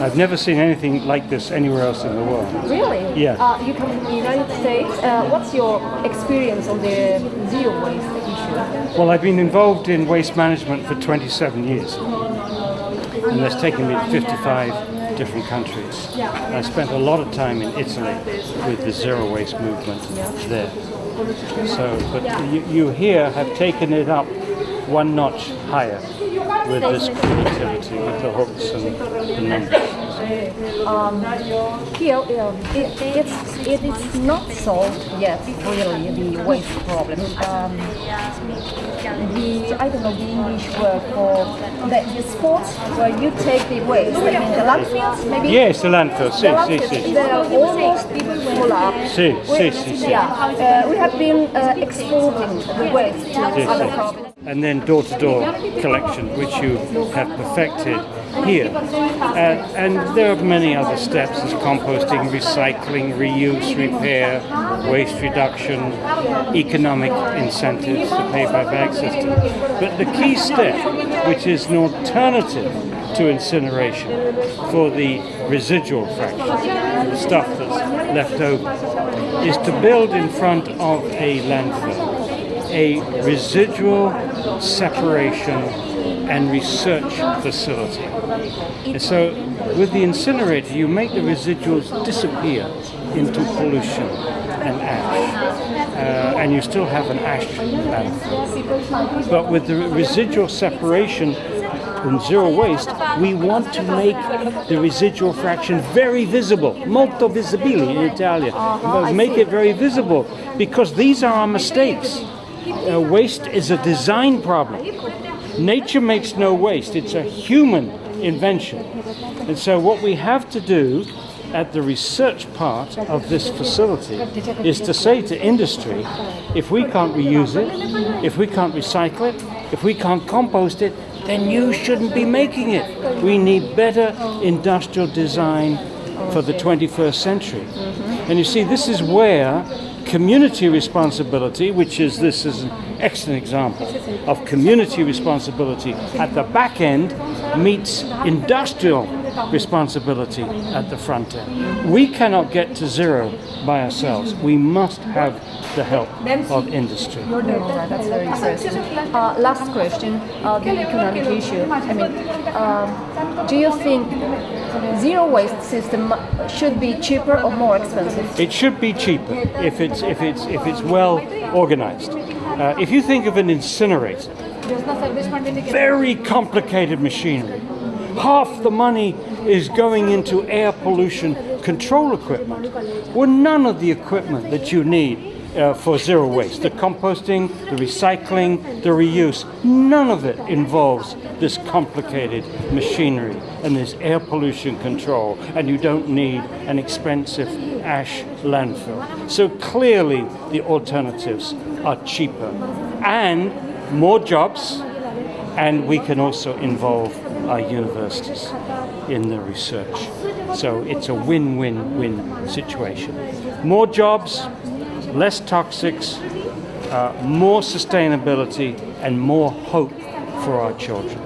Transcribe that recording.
I've never seen anything like this anywhere else in the world. Really? Yeah. Uh, you come from the United States. Uh, what's your experience on the zero waste issue? Well, I've been involved in waste management for 27 years, and that's taken me to 55 different countries. I spent a lot of time in Italy with the zero waste movement there. So, but you, you here have taken it up one notch higher with this creativity, with the hooks and the numbers. Here, um, it, it's, it is not solved yet, really, the waste problem. Um, the, I don't know the English word for the, the spots where you take the waste, I mean the landfills, maybe? Yes, the landfill, The sì, sì, landfills, sì. they're almost full up. Sì, We- sì, sì, sì. Yeah, uh, we have been uh, exporting the waste to Yes, other yes. provinces. And then door-to-door collection, which you have perfected here. Uh, and there are many other steps as composting, recycling, reuse, repair, waste reduction, economic incentives, the pay-by-bag system. But the key step, which is an alternative to incineration for the residual fraction, the stuff that's left over, is to build in front of a landfill a residual separation and research facility. And so with the incinerator, you make the residuals disappear into pollution and ash. Uh, and you still have an ash landfill. But with the residual separation and zero waste, we want to make the residual fraction very visible, molto visibile in Italian. Make it very visible because these are our mistakes. Uh, waste is a design problem. Nature makes no waste, it's a human invention. And so, what we have to do at the research part of this facility is to say to industry if we can't reuse it, if we can't recycle it, if we can't compost it, then you shouldn't be making it. We need better industrial design for the 21st century. And you see, this is where community responsibility, which is this is an excellent example of community responsibility at the back end, meets industrial responsibility at the front end. We cannot get to zero by ourselves. We must have the help of industry. That's very interesting. Uh, last question, uh, the economic issue. I mean, um, do you think zero waste system should be cheaper or more expensive? It should be cheaper if it's if it's if it's well organized. Uh, if you think of an incinerator, very complicated machinery. Half the money is going into air pollution control equipment. Well, none of the equipment that you need uh, for zero waste, the composting, the recycling, the reuse, none of it involves this complicated machinery and this air pollution control, and you don't need an expensive ash landfill. So clearly the alternatives are cheaper and more jobs, and we can also involve our universities in the research. So it's a win-win-win situation. More jobs, less toxics, uh, more sustainability, and more hope for our children.